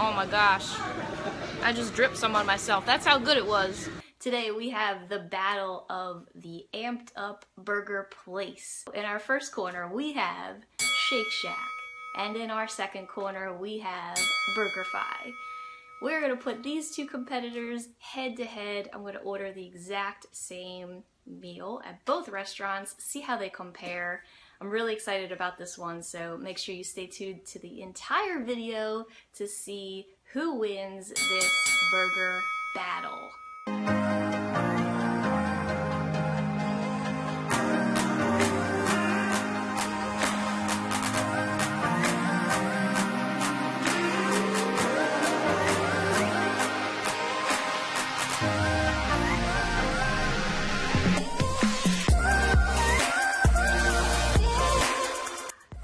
Oh my gosh. I just dripped some on myself. That's how good it was. Today we have the battle of the amped up burger place. In our first corner we have Shake Shack. And in our second corner we have BurgerFi. We're gonna put these two competitors head to head. I'm gonna order the exact same meal at both restaurants, see how they compare. I'm really excited about this one, so make sure you stay tuned to the entire video to see who wins this burger battle.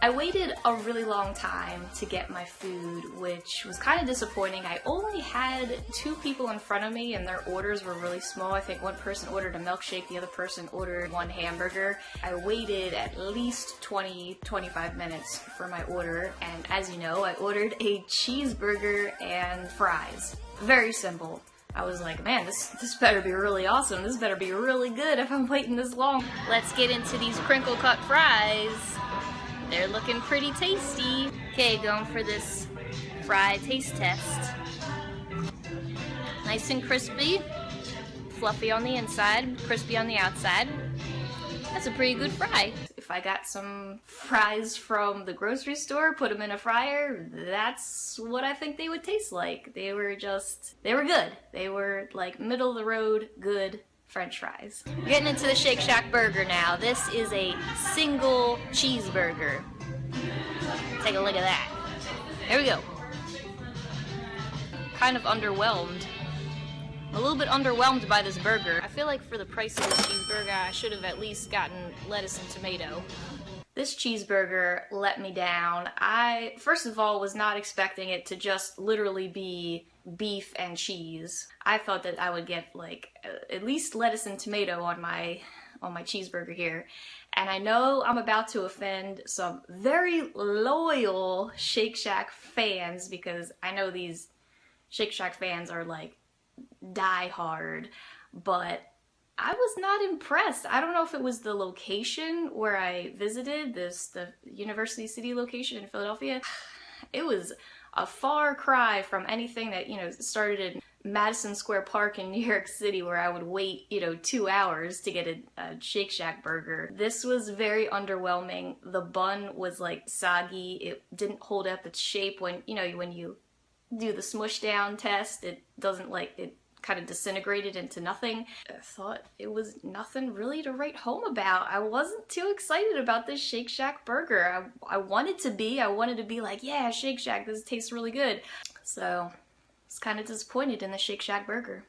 I waited a really long time to get my food, which was kind of disappointing. I only had two people in front of me and their orders were really small. I think one person ordered a milkshake, the other person ordered one hamburger. I waited at least 20, 25 minutes for my order, and as you know, I ordered a cheeseburger and fries. Very simple. I was like, man, this, this better be really awesome. This better be really good if I'm waiting this long. Let's get into these crinkle cut fries. They're looking pretty tasty. Okay, going for this fry taste test. Nice and crispy, fluffy on the inside, crispy on the outside. That's a pretty good fry. If I got some fries from the grocery store, put them in a fryer, that's what I think they would taste like. They were just, they were good. They were like middle of the road, good french fries. Getting into the Shake Shack burger now. This is a single cheeseburger. Take a look at that. There we go. Kind of underwhelmed. A little bit underwhelmed by this burger. I feel like for the price of this cheeseburger, I should have at least gotten lettuce and tomato. This cheeseburger let me down. I, first of all, was not expecting it to just literally be beef and cheese. I thought that I would get like at least lettuce and tomato on my on my cheeseburger here. And I know I'm about to offend some very loyal Shake Shack fans because I know these Shake Shack fans are like die hard, but I was not impressed. I don't know if it was the location where I visited, this the University City location in Philadelphia. It was a far cry from anything that, you know, started in Madison Square Park in New York City where I would wait, you know, two hours to get a, a, Shake Shack burger. This was very underwhelming. The bun was like soggy. It didn't hold up its shape when, you know, when you do the smush down test, it doesn't like, it kind of disintegrated into nothing. I thought it was nothing really to write home about. I wasn't too excited about this Shake Shack burger. I, I wanted to be. I wanted to be like, yeah, Shake Shack, this tastes really good. So, I was kind of disappointed in the Shake Shack burger.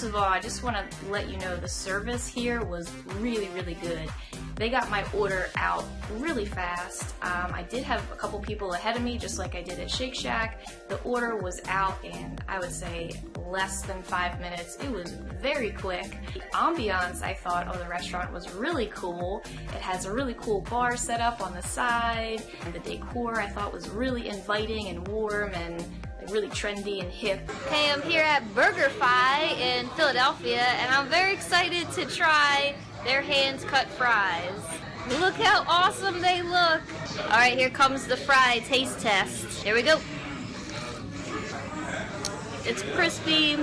First of all, I just want to let you know the service here was really, really good. They got my order out really fast. Um, I did have a couple people ahead of me, just like I did at Shake Shack. The order was out in, I would say, less than five minutes. It was very quick. The ambiance, I thought, of the restaurant was really cool. It has a really cool bar set up on the side, and the decor I thought was really inviting and warm and really trendy and hip. Hey, I'm here at BurgerFi in Philadelphia, and I'm very excited to try their hands-cut fries. Look how awesome they look! Alright, here comes the fry taste test. Here we go. It's crispy,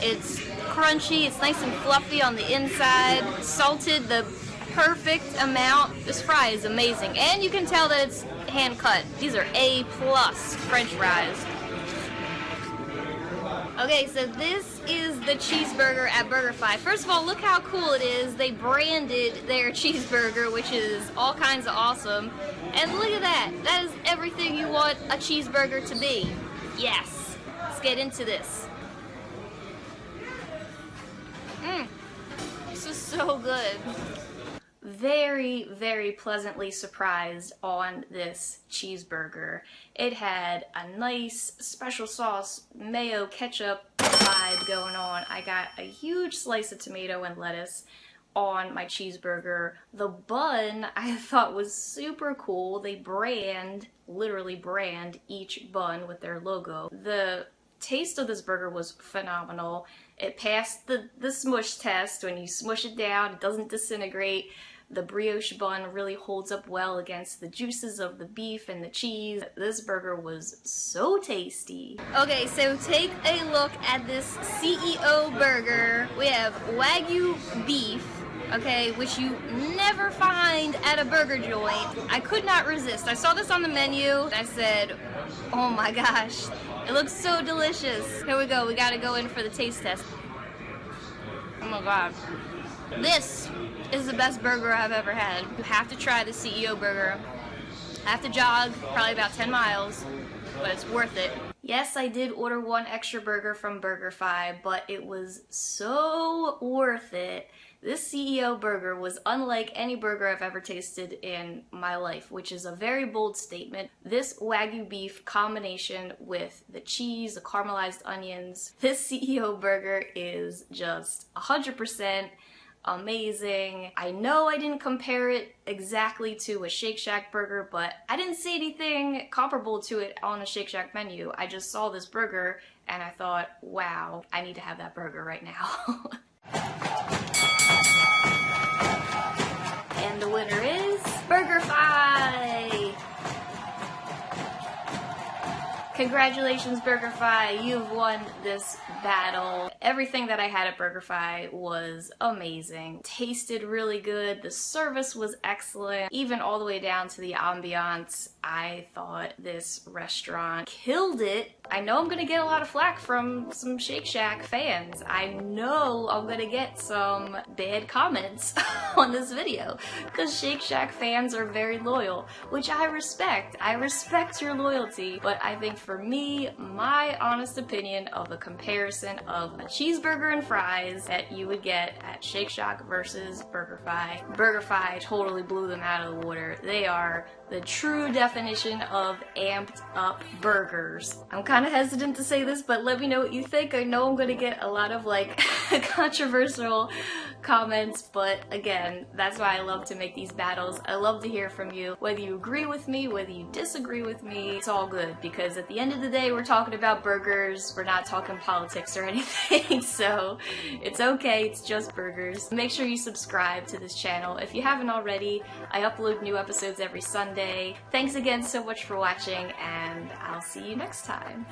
it's crunchy, it's nice and fluffy on the inside, salted the perfect amount. This fry is amazing, and you can tell that it's hand cut. These are A plus French fries. Okay, so this is the cheeseburger at BurgerFi. First of all, look how cool it is. They branded their cheeseburger, which is all kinds of awesome. And look at that. That is everything you want a cheeseburger to be. Yes. Let's get into this. Mmm. This is so good. Very, very pleasantly surprised on this cheeseburger. It had a nice special sauce, mayo, ketchup vibe going on. I got a huge slice of tomato and lettuce on my cheeseburger. The bun I thought was super cool. They brand, literally brand, each bun with their logo. The taste of this burger was phenomenal. It passed the, the smush test. When you smush it down, it doesn't disintegrate. The brioche bun really holds up well against the juices of the beef and the cheese. This burger was so tasty. Okay, so take a look at this CEO burger. We have Wagyu beef, okay, which you never find at a burger joint. I could not resist. I saw this on the menu. I said, oh my gosh, it looks so delicious. Here we go. We gotta go in for the taste test. Oh my god. This is the best burger I've ever had. You have to try the CEO burger. I have to jog probably about 10 miles, but it's worth it. Yes, I did order one extra burger from BurgerFi, but it was so worth it. This CEO burger was unlike any burger I've ever tasted in my life, which is a very bold statement. This Wagyu beef combination with the cheese, the caramelized onions, this CEO burger is just 100% amazing. I know I didn't compare it exactly to a Shake Shack burger, but I didn't see anything comparable to it on a Shake Shack menu. I just saw this burger and I thought, wow, I need to have that burger right now. and the winner is BurgerFi! Congratulations, BurgerFi! You've won this battle. Everything that I had at BurgerFi was amazing. Tasted really good. The service was excellent. Even all the way down to the ambiance. I thought this restaurant killed it. I know I'm gonna get a lot of flack from some Shake Shack fans. I know I'm gonna get some bad comments on this video because Shake Shack fans are very loyal, which I respect. I respect your loyalty, but I think for me, my honest opinion of a comparison of a cheeseburger and fries that you would get at Shake Shack versus BurgerFi, BurgerFi totally blew them out of the water. They are the true definition of amped up burgers. I'm kind of hesitant to say this, but let me know what you think. I know I'm gonna get a lot of like controversial comments, but again, that's why I love to make these battles. I love to hear from you. Whether you agree with me, whether you disagree with me, it's all good because at the end of the day, we're talking about burgers. We're not talking politics or anything, so it's okay. It's just burgers. Make sure you subscribe to this channel. If you haven't already, I upload new episodes every Sunday. Thanks again so much for watching, and I'll see you next time.